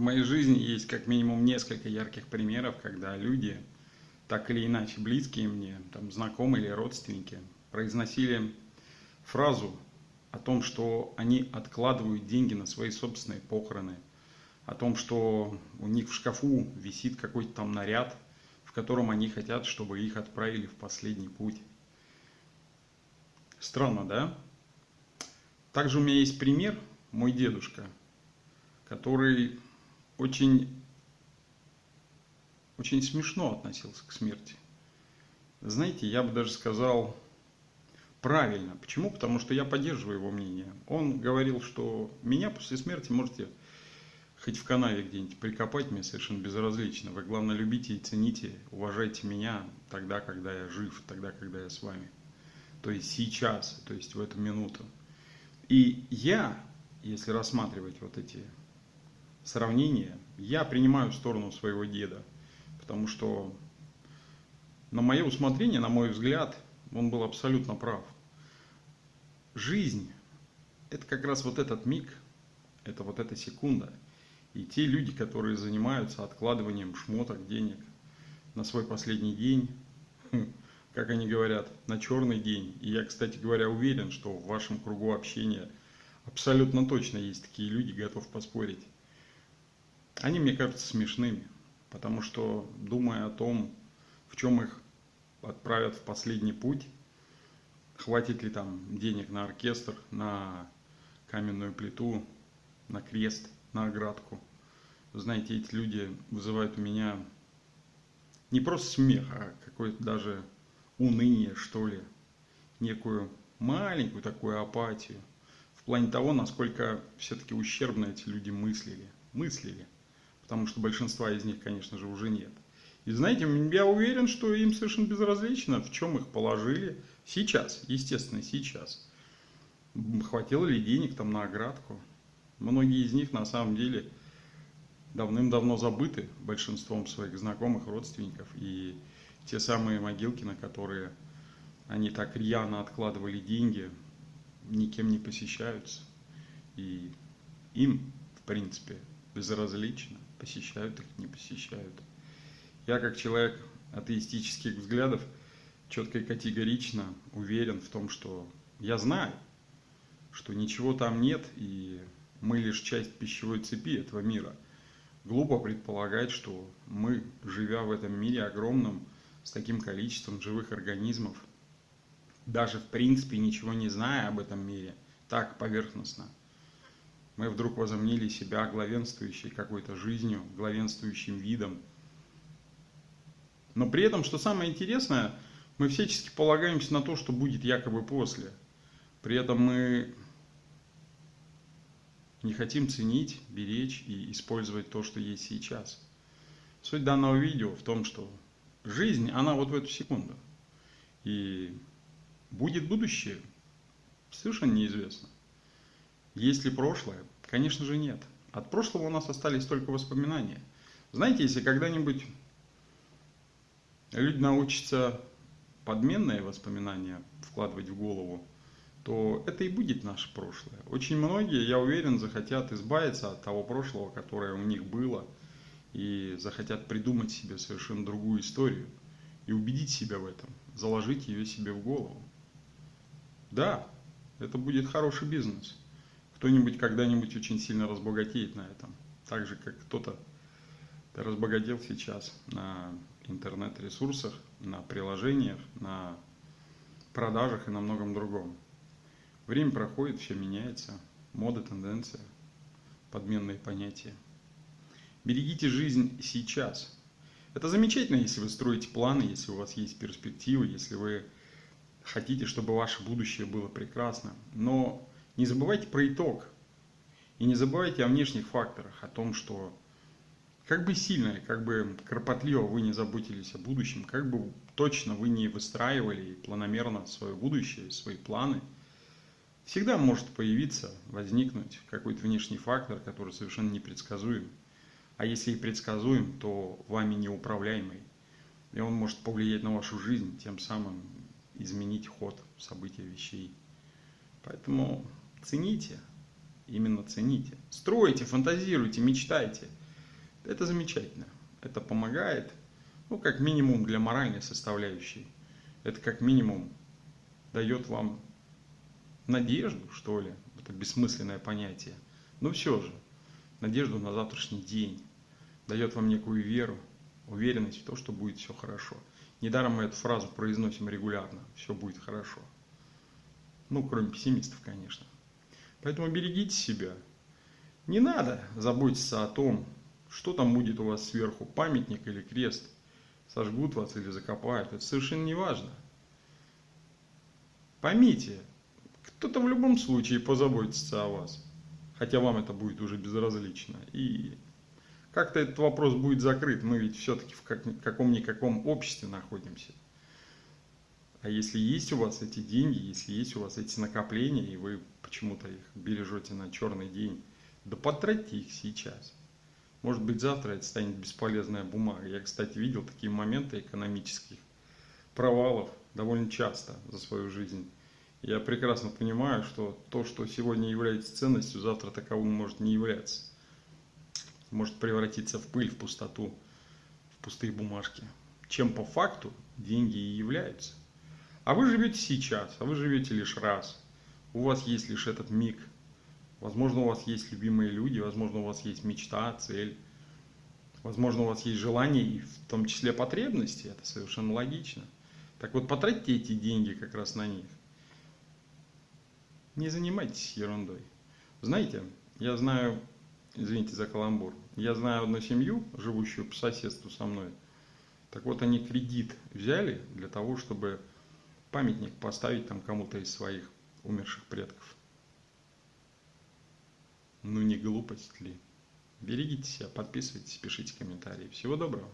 В моей жизни есть как минимум несколько ярких примеров, когда люди, так или иначе близкие мне, там, знакомые или родственники, произносили фразу о том, что они откладывают деньги на свои собственные похороны, о том, что у них в шкафу висит какой-то там наряд, в котором они хотят, чтобы их отправили в последний путь. Странно, да? Также у меня есть пример, мой дедушка, который очень, очень смешно относился к смерти. Знаете, я бы даже сказал правильно. Почему? Потому что я поддерживаю его мнение. Он говорил, что меня после смерти можете хоть в канаве где-нибудь прикопать, мне совершенно безразлично. Вы, главное, любите и цените, уважайте меня тогда, когда я жив, тогда, когда я с вами. То есть сейчас, то есть в эту минуту. И я, если рассматривать вот эти сравнения, я принимаю сторону своего деда, потому что на мое усмотрение, на мой взгляд, он был абсолютно прав. Жизнь – это как раз вот этот миг, это вот эта секунда. И те люди, которые занимаются откладыванием шмоток, денег на свой последний день, хм, как они говорят, на черный день. И я, кстати говоря, уверен, что в вашем кругу общения абсолютно точно есть такие люди, готов поспорить. Они мне кажутся смешными, потому что, думая о том, в чем их отправят в последний путь, хватит ли там денег на оркестр, на каменную плиту, на крест, на оградку. Знаете, эти люди вызывают у меня не просто смех, а какой-то даже уныние, что ли, некую маленькую такую апатию в плане того, насколько все-таки ущербно эти люди мыслили. Мыслили. Потому что большинства из них, конечно же, уже нет. И знаете, я уверен, что им совершенно безразлично, в чем их положили сейчас, естественно, сейчас. Хватило ли денег там на оградку? Многие из них на самом деле давным-давно забыты большинством своих знакомых, родственников. И те самые могилки, на которые они так рьяно откладывали деньги, никем не посещаются. И им, в принципе, безразлично, посещают их, не посещают. Я, как человек атеистических взглядов, четко и категорично уверен в том, что я знаю, что ничего там нет, и мы лишь часть пищевой цепи этого мира. Глупо предполагать, что мы, живя в этом мире огромном, с таким количеством живых организмов, даже в принципе ничего не зная об этом мире, так поверхностно, мы вдруг возомнили себя главенствующей какой-то жизнью, главенствующим видом. Но при этом, что самое интересное, мы всячески полагаемся на то, что будет якобы после. При этом мы не хотим ценить, беречь и использовать то, что есть сейчас. Суть данного видео в том, что жизнь, она вот в эту секунду. И будет будущее, совершенно неизвестно. Есть ли прошлое? Конечно же нет. От прошлого у нас остались только воспоминания. Знаете, если когда-нибудь люди научатся подменные воспоминания вкладывать в голову, то это и будет наше прошлое. Очень многие, я уверен, захотят избавиться от того прошлого, которое у них было – и захотят придумать себе совершенно другую историю и убедить себя в этом, заложить ее себе в голову. Да, это будет хороший бизнес. Кто-нибудь когда-нибудь очень сильно разбогатеет на этом. Так же, как кто-то разбогател сейчас на интернет-ресурсах, на приложениях, на продажах и на многом другом. Время проходит, все меняется, мода, тенденция, подменные понятия. Берегите жизнь сейчас. Это замечательно, если вы строите планы, если у вас есть перспективы, если вы хотите, чтобы ваше будущее было прекрасно. Но не забывайте про итог. И не забывайте о внешних факторах, о том, что как бы сильно, как бы кропотливо вы не заботились о будущем, как бы точно вы не выстраивали планомерно свое будущее, свои планы, всегда может появиться, возникнуть какой-то внешний фактор, который совершенно непредсказуем а если и предсказуем, то вами неуправляемый. И он может повлиять на вашу жизнь, тем самым изменить ход событий вещей. Поэтому цените, именно цените. Стройте, фантазируйте, мечтайте. Это замечательно. Это помогает, ну, как минимум для моральной составляющей. Это как минимум дает вам надежду, что ли, это бессмысленное понятие. Но все же, надежду на завтрашний день, дает вам некую веру, уверенность в то, что будет все хорошо. Недаром мы эту фразу произносим регулярно, все будет хорошо. Ну, кроме пессимистов, конечно. Поэтому берегите себя. Не надо заботиться о том, что там будет у вас сверху, памятник или крест. Сожгут вас или закопают. Это совершенно не важно. Поймите, кто-то в любом случае позаботится о вас. Хотя вам это будет уже безразлично. И как-то этот вопрос будет закрыт. Мы ведь все-таки в каком-никаком обществе находимся. А если есть у вас эти деньги, если есть у вас эти накопления, и вы почему-то их бережете на черный день, да потратьте их сейчас. Может быть, завтра это станет бесполезная бумага. Я, кстати, видел такие моменты экономических провалов довольно часто за свою жизнь. Я прекрасно понимаю, что то, что сегодня является ценностью, завтра таковым может не являться. Может превратиться в пыль, в пустоту, в пустые бумажки. Чем по факту деньги и являются. А вы живете сейчас, а вы живете лишь раз. У вас есть лишь этот миг. Возможно, у вас есть любимые люди, возможно, у вас есть мечта, цель. Возможно, у вас есть желание и в том числе потребности. Это совершенно логично. Так вот, потратьте эти деньги как раз на них. Не занимайтесь ерундой. Знаете, я знаю, извините за каламбур, я знаю одну семью, живущую по соседству со мной. Так вот, они кредит взяли для того, чтобы памятник поставить там кому-то из своих умерших предков. Ну не глупость ли? Берегите себя, подписывайтесь, пишите комментарии. Всего доброго.